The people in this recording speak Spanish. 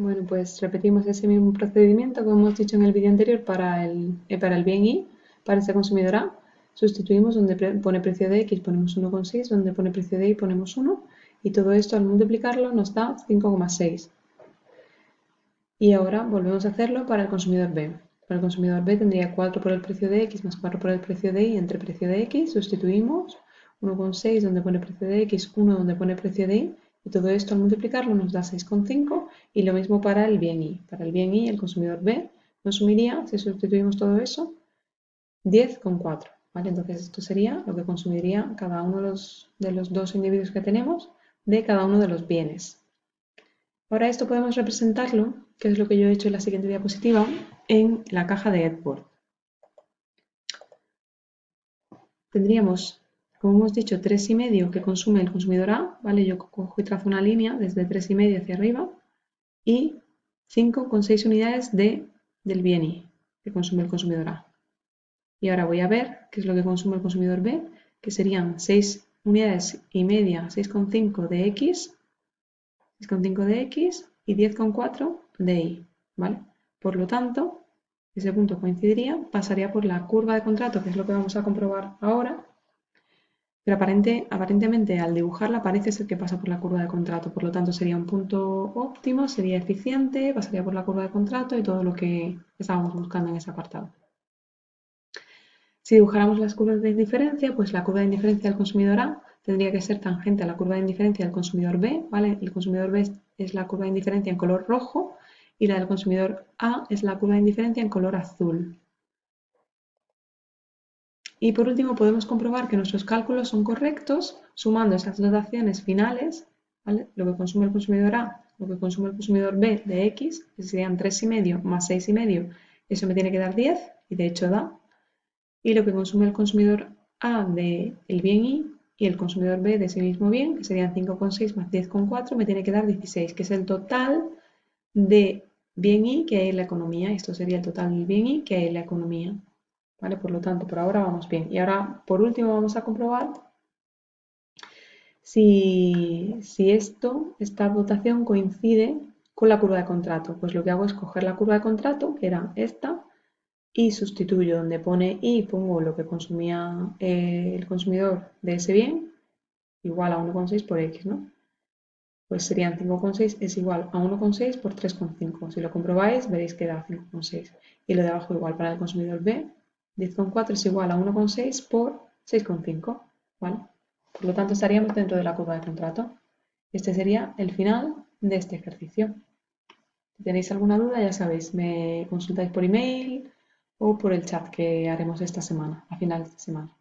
Bueno, pues repetimos ese mismo procedimiento como hemos dicho en el vídeo anterior para el, eh, para el bien Y, para este consumidor A. Sustituimos donde pone precio de X, ponemos 1,6, donde pone precio de Y ponemos 1 y todo esto al multiplicarlo nos da 5,6. Y ahora volvemos a hacerlo para el consumidor B. Para el consumidor B tendría 4 por el precio de X más 4 por el precio de Y entre precio de X, sustituimos 1,6 donde pone precio de X, 1 donde pone precio de Y y todo esto al multiplicarlo nos da 6,5 y lo mismo para el bien Y. Para el bien Y, el consumidor B nos sumiría, si sustituimos todo eso, 10,4. ¿vale? Entonces esto sería lo que consumiría cada uno de los, de los dos individuos que tenemos de cada uno de los bienes. Ahora esto podemos representarlo, que es lo que yo he hecho en la siguiente diapositiva, en la caja de Edward. Tendríamos como hemos dicho, 3,5 que consume el consumidor A, ¿vale? Yo cojo y trazo una línea desde 3,5 hacia arriba y 5,6 unidades de, del bien Y que consume el consumidor A. Y ahora voy a ver qué es lo que consume el consumidor B, que serían 6 unidades y media, 6,5 de X, 6,5 de X y 10,4 de Y, ¿vale? Por lo tanto, ese punto coincidiría, pasaría por la curva de contrato, que es lo que vamos a comprobar ahora, pero aparentemente al dibujarla parece ser que pasa por la curva de contrato, por lo tanto sería un punto óptimo, sería eficiente, pasaría por la curva de contrato y todo lo que estábamos buscando en ese apartado. Si dibujáramos las curvas de indiferencia, pues la curva de indiferencia del consumidor A tendría que ser tangente a la curva de indiferencia del consumidor B, ¿vale? El consumidor B es la curva de indiferencia en color rojo y la del consumidor A es la curva de indiferencia en color azul. Y por último podemos comprobar que nuestros cálculos son correctos sumando esas dotaciones finales, lo que consume el consumidor A, lo que consume el consumidor B de X, que serían 3,5 más 6,5, eso me tiene que dar 10 y de hecho da. Y lo que consume el consumidor A de el bien Y y el consumidor B de ese mismo bien, que serían 5,6 más 10,4, me tiene que dar 16, que es el total de bien Y que hay en la economía. Esto sería el total del bien Y que hay en la economía. Por lo tanto, por ahora vamos bien. Y ahora, por último, vamos a comprobar si, esto, esta dotación coincide con la curva de contrato. Pues lo que hago es coger la curva de contrato, que era esta, y sustituyo donde pone y pongo lo que consumía eh, el consumidor de ese bien, igual a 1,6 por X, ¿no? Pues serían 5,6 es igual a 1,6 por 3,5. Si lo comprobáis, veréis que da 5,6. Y lo de abajo igual para el consumidor B, 10,4 es igual a 1,6 por 6,5. ¿vale? Por lo tanto, estaríamos dentro de la curva de contrato. Este sería el final de este ejercicio. Si tenéis alguna duda, ya sabéis, me consultáis por email o por el chat que haremos esta semana, a final de esta semana.